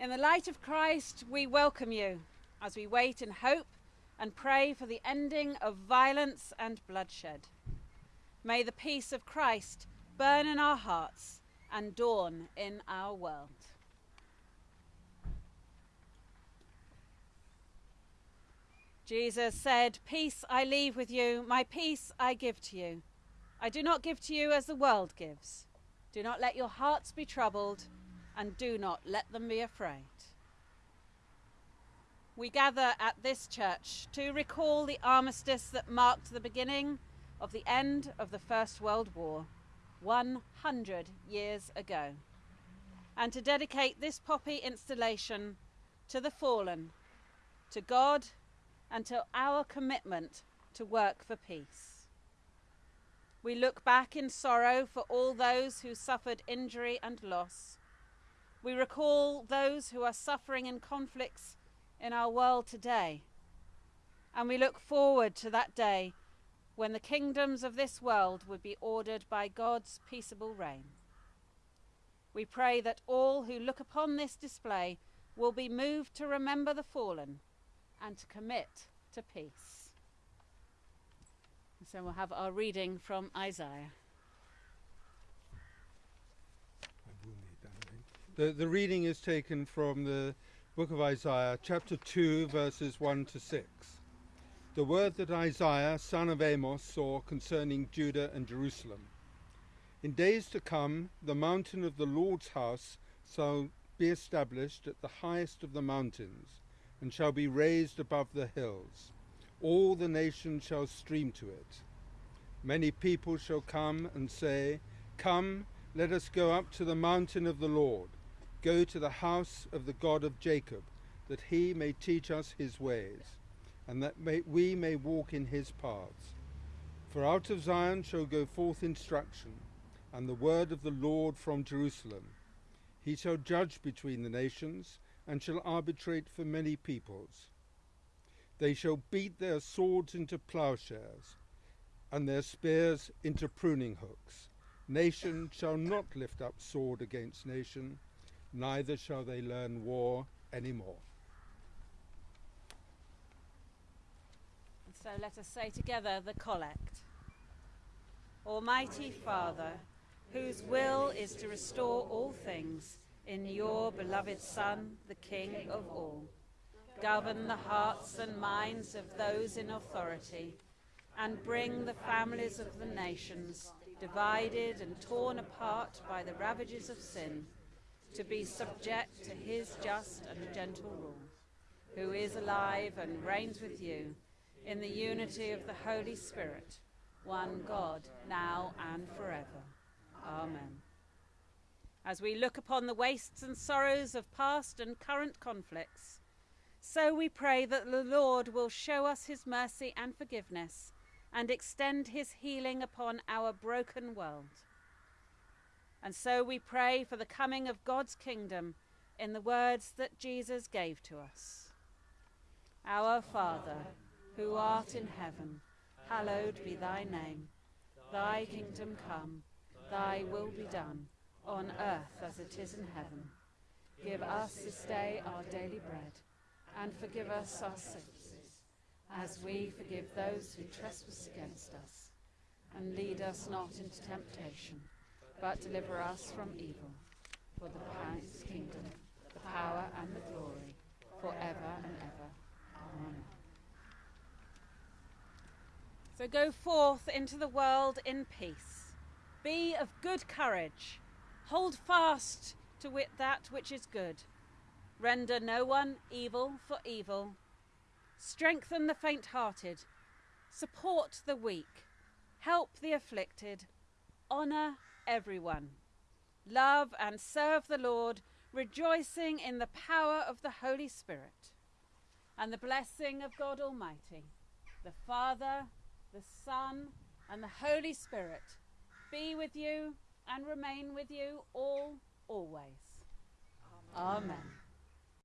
In the light of Christ, we welcome you as we wait in hope and pray for the ending of violence and bloodshed. May the peace of Christ burn in our hearts and dawn in our world. Jesus said, Peace I leave with you, my peace I give to you. I do not give to you as the world gives. Do not let your hearts be troubled, and do not let them be afraid. We gather at this church to recall the armistice that marked the beginning of the end of the First World War 100 years ago, and to dedicate this poppy installation to the fallen, to God, and to our commitment to work for peace. We look back in sorrow for all those who suffered injury and loss. We recall those who are suffering in conflicts in our world today. And we look forward to that day when the kingdoms of this world would be ordered by God's peaceable reign. We pray that all who look upon this display will be moved to remember the fallen and to commit to peace. so we'll have our reading from Isaiah. The, the reading is taken from the book of Isaiah, chapter 2, verses 1 to 6. The word that Isaiah, son of Amos, saw concerning Judah and Jerusalem. In days to come, the mountain of the Lord's house shall be established at the highest of the mountains, and shall be raised above the hills. All the nations shall stream to it. Many people shall come and say, Come, let us go up to the mountain of the Lord, go to the house of the God of Jacob, that he may teach us his ways, and that may, we may walk in his paths. For out of Zion shall go forth instruction, and the word of the Lord from Jerusalem. He shall judge between the nations, and shall arbitrate for many peoples. They shall beat their swords into plowshares, and their spears into pruning hooks. Nation shall not lift up sword against nation, neither shall they learn war any more. So let us say together the collect. Almighty Father, whose will is to restore all things in your beloved Son, the King of all. Govern the hearts and minds of those in authority, and bring the families of the nations, divided and torn apart by the ravages of sin, to be subject to his just and gentle rule, who is alive and reigns with you in the unity of the Holy Spirit, one God, now and forever. Amen. As we look upon the wastes and sorrows of past and current conflicts, so we pray that the Lord will show us his mercy and forgiveness and extend his healing upon our broken world. And so we pray for the coming of God's kingdom in the words that Jesus gave to us. Our Father, who art in heaven, hallowed be thy name. Thy kingdom come, thy will be done, on earth as it is in heaven. Give us this day our daily bread, and forgive us our sins, as we forgive those who trespass against us. And lead us not into temptation, but deliver us from evil. For the kingdom, the power, and the glory, forever and ever. Amen. So go forth into the world in peace. Be of good courage. Hold fast to wit that which is good. Render no one evil for evil. Strengthen the faint hearted. Support the weak. Help the afflicted. Honour everyone. Love and serve the Lord, rejoicing in the power of the Holy Spirit. And the blessing of God Almighty, the Father, the Son, and the Holy Spirit be with you and remain with you all always. Amen. Amen.